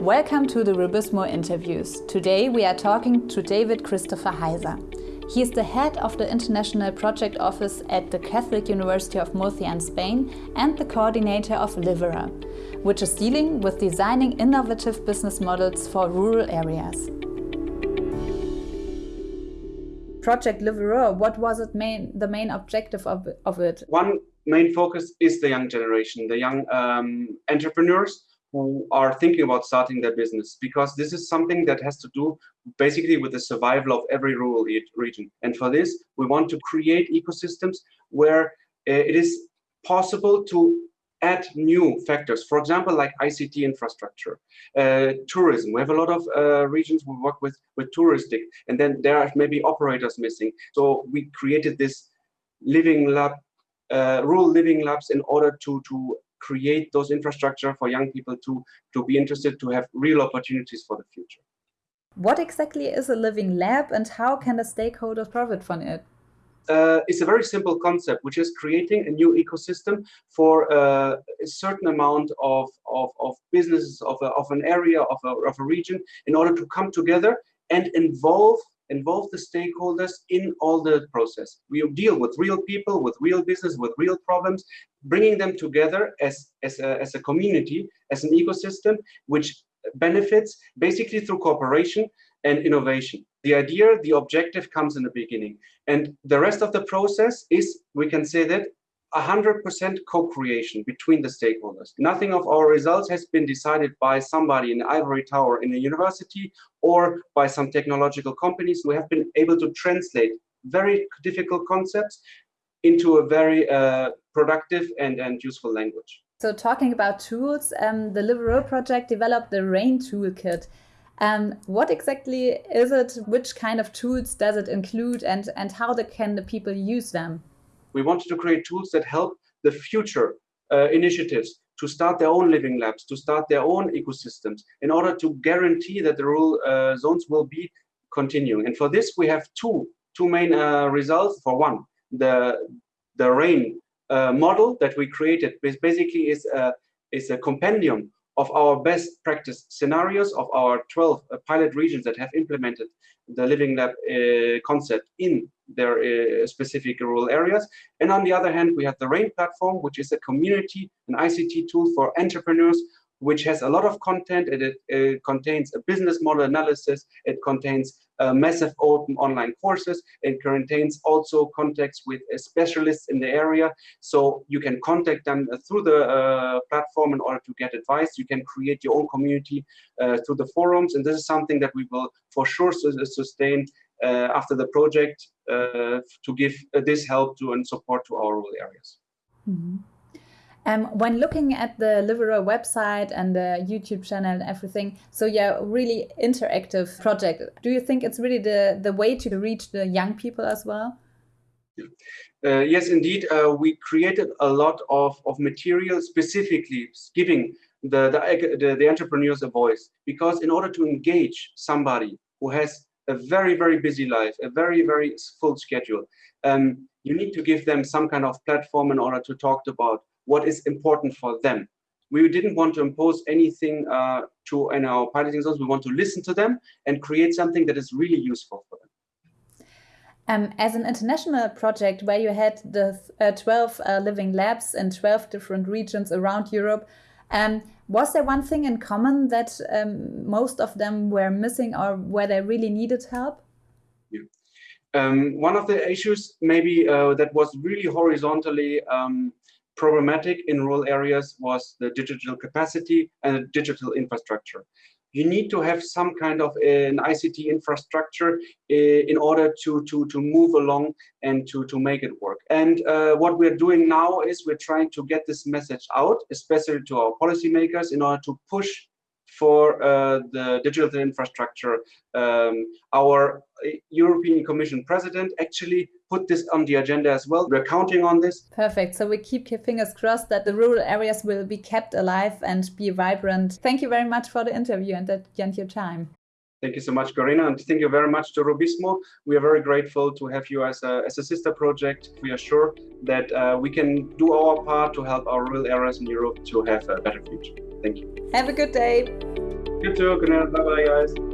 Welcome to the RUBIZMO interviews. Today we are talking to David Christopher Heiser. He is the head of the International Project Office at the Catholic University of Murcia in Spain and the coordinator of LIVERUR, which is dealing with designing innovative business models for rural areas. Project LIVERUR, what was it main, the main objective of, of it? One main focus is the young generation, the young um, entrepreneurs who are thinking about starting their business because this is something that has to do basically with the survival of every rural region. And for this, we want to create ecosystems where uh, it is possible to add new factors, for example, like ICT infrastructure, uh, tourism. We have a lot of uh, regions we work with with touristic, and then there are maybe operators missing. So we created this living lab, uh, rural living labs in order to to create those infrastructure for young people to, to be interested to have real opportunities for the future. What exactly is a living lab and how can the stakeholders profit from it? Uh, it's a very simple concept, which is creating a new ecosystem for uh, a certain amount of, of, of businesses, of, a, of an area, of a, of a region, in order to come together and involve involve the stakeholders in all the process. We deal with real people, with real business, with real problems, bringing them together as, as, a, as a community, as an ecosystem, which benefits basically through cooperation and innovation. The idea, the objective comes in the beginning. And the rest of the process is, we can say that, 100% co-creation between the stakeholders. Nothing of our results has been decided by somebody in ivory tower in a university or by some technological companies. We have been able to translate very difficult concepts into a very uh, productive and, and useful language. So talking about tools, um, the LIVERUR project developed the RAIN toolkit. Um, what exactly is it? Which kind of tools does it include and, and how the, can the people use them? We wanted to create tools that help the future uh, initiatives to start their own living labs, to start their own ecosystems, in order to guarantee that the rural uh, zones will be continuing. And for this, we have two, two main uh, results. For one, the, the RAIN uh, model that we created basically is a, is a compendium of our best practice scenarios of our 12 uh, pilot regions that have implemented the Living Lab uh, concept in their uh, specific rural areas. And on the other hand, we have the RAIN platform, which is a community, an ICT tool for entrepreneurs which has a lot of content. It, it contains a business model analysis. It contains uh, massive open online courses. It contains also contacts with specialists in the area. So you can contact them uh, through the uh, platform in order to get advice. You can create your own community uh, through the forums. And this is something that we will for sure sustain uh, after the project uh, to give this help to and support to our rural areas. Mm -hmm. Um, when looking at the LIVERUR website and the YouTube channel and everything, so yeah, really interactive project. Do you think it's really the, the way to reach the young people as well? Uh, yes, indeed. Uh, we created a lot of, of material specifically giving the, the, the, the entrepreneurs a voice. Because in order to engage somebody who has a very, very busy life, a very, very full schedule, um, you need to give them some kind of platform in order to talk about what is important for them. We didn't want to impose anything uh, to in our piloting zones. We want to listen to them and create something that is really useful for them. Um, as an international project where you had the uh, 12 uh, living labs in 12 different regions around Europe, um, was there one thing in common that um, most of them were missing or where they really needed help? Yeah. Um, one of the issues maybe uh, that was really horizontally um, problematic in rural areas was the digital capacity and the digital infrastructure. You need to have some kind of an ICT infrastructure uh, in order to, to, to move along and to, to make it work. And uh, what we're doing now is we're trying to get this message out, especially to our policymakers, in order to push for uh, the digital infrastructure. Um, our European Commission President actually put this on the agenda as well. We're counting on this. Perfect. So we keep fingers crossed that the rural areas will be kept alive and be vibrant. Thank you very much for the interview and that and your time. Thank you so much, Corina, and thank you very much to RUBIZMO. We are very grateful to have you as a, as a sister project. We are sure that uh, we can do our part to help our rural areas in Europe to have a better future. Thank you. Have a good day. You too, Corina. Bye-bye, guys.